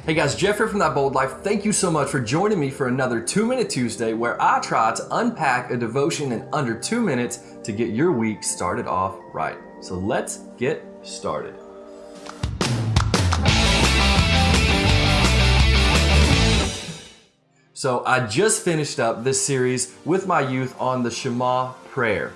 Hey guys, Jeff here from That Bold Life. Thank you so much for joining me for another 2 Minute Tuesday where I try to unpack a devotion in under 2 minutes to get your week started off right. So let's get started. So I just finished up this series with my youth on the Shema prayer.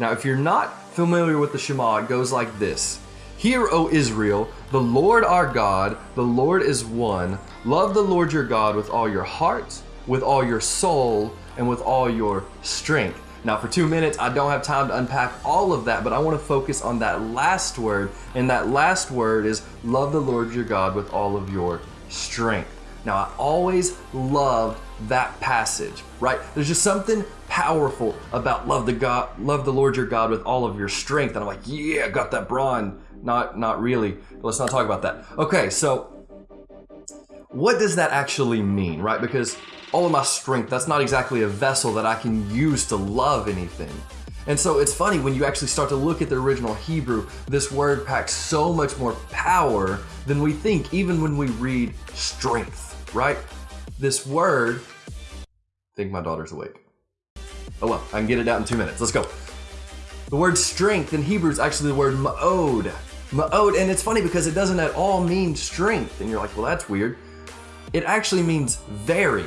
Now, if you're not familiar with the Shema, it goes like this. Hear, O Israel, the Lord our God, the Lord is one. Love the Lord your God with all your heart, with all your soul, and with all your strength. Now, for two minutes, I don't have time to unpack all of that, but I want to focus on that last word. And that last word is love the Lord your God with all of your strength. Now, I always loved that passage, right? There's just something powerful about love the God, love the Lord your God with all of your strength. And I'm like, yeah, got that brawn. Not, not really. But let's not talk about that. Okay, so what does that actually mean, right? Because all of my strength, that's not exactly a vessel that I can use to love anything. And so it's funny when you actually start to look at the original Hebrew, this word packs so much more power than we think, even when we read strength, right? This word, I think my daughter's awake. Oh well, I can get it out in two minutes. Let's go. The word strength in Hebrew is actually the word ma'od. Ma'od, oh, and it's funny because it doesn't at all mean strength. And you're like, well, that's weird. It actually means very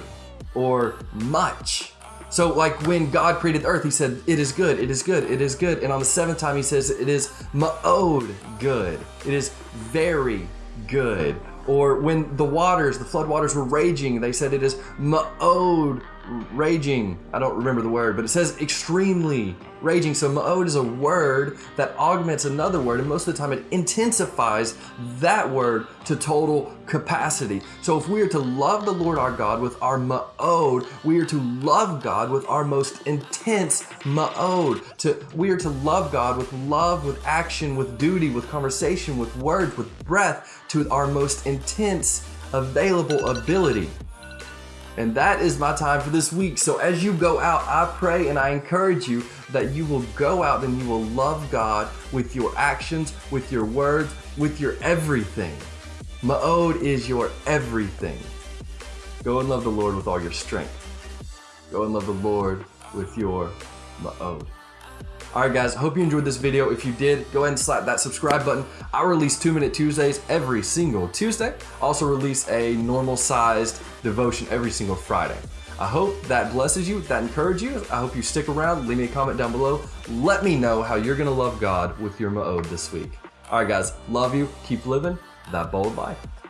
or much. So, like when God created the earth, He said, It is good, it is good, it is good. And on the seventh time, He says, It is ma'od good. It is very good. Or when the waters, the flood waters were raging, they said it is ma'od raging. I don't remember the word, but it says extremely raging. So ma'od is a word that augments another word, and most of the time it intensifies that word to total capacity. So if we are to love the Lord our God with our ma'od, we are to love God with our most intense ma'od. To we are to love God with love, with action, with duty, with conversation, with words, with breath, to our most intense available ability. And that is my time for this week. So as you go out, I pray and I encourage you that you will go out and you will love God with your actions, with your words, with your everything. Ma'od is your everything. Go and love the Lord with all your strength. Go and love the Lord with your ma'od. Alright guys, hope you enjoyed this video. If you did, go ahead and slap that subscribe button. I release 2 Minute Tuesdays every single Tuesday. Also release a normal sized devotion every single Friday. I hope that blesses you, that encourages you. I hope you stick around. Leave me a comment down below. Let me know how you're going to love God with your Ma'od this week. Alright guys, love you. Keep living that bold life.